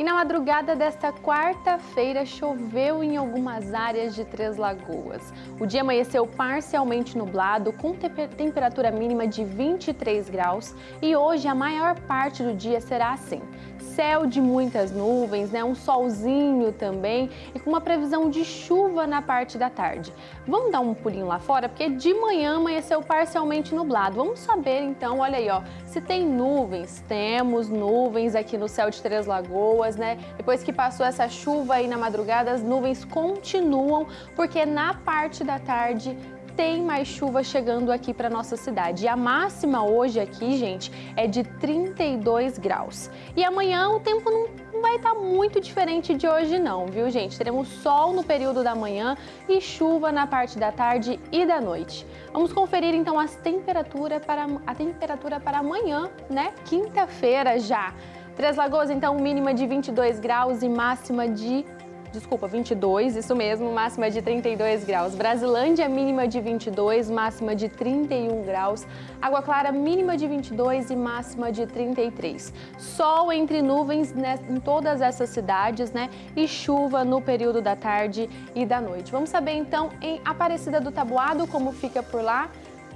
E na madrugada desta quarta-feira choveu em algumas áreas de Três Lagoas. O dia amanheceu parcialmente nublado, com temperatura mínima de 23 graus e hoje a maior parte do dia será assim. Céu de muitas nuvens, né? um solzinho também e com uma previsão de chuva na parte da tarde. Vamos dar um pulinho lá fora, porque de manhã amanheceu parcialmente nublado. Vamos saber então, olha aí, ó, se tem nuvens. Temos nuvens aqui no céu de Três Lagoas né? Depois que passou essa chuva aí na madrugada, as nuvens continuam, porque na parte da tarde tem mais chuva chegando aqui para nossa cidade. E a máxima hoje aqui, gente, é de 32 graus. E amanhã o tempo não estar tá muito diferente de hoje não, viu, gente? Teremos sol no período da manhã e chuva na parte da tarde e da noite. Vamos conferir então as temperaturas para a temperatura para amanhã, né? Quinta-feira já. Três Lagoas, então, mínima de 22 graus e máxima de... Desculpa, 22, isso mesmo, máxima de 32 graus. Brasilândia, mínima de 22, máxima de 31 graus. Água Clara, mínima de 22 e máxima de 33. Sol entre nuvens né, em todas essas cidades, né? E chuva no período da tarde e da noite. Vamos saber, então, em Aparecida do Tabuado, como fica por lá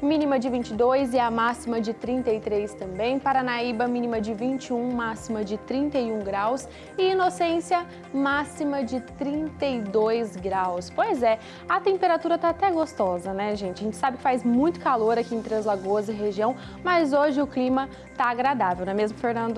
mínima de 22 e a máxima de 33 também. Paranaíba, mínima de 21, máxima de 31 graus. E Inocência, máxima de 32 graus. Pois é, a temperatura tá até gostosa, né, gente? A gente sabe que faz muito calor aqui em Três Lagoas e região, mas hoje o clima tá agradável, não é mesmo, Fernando?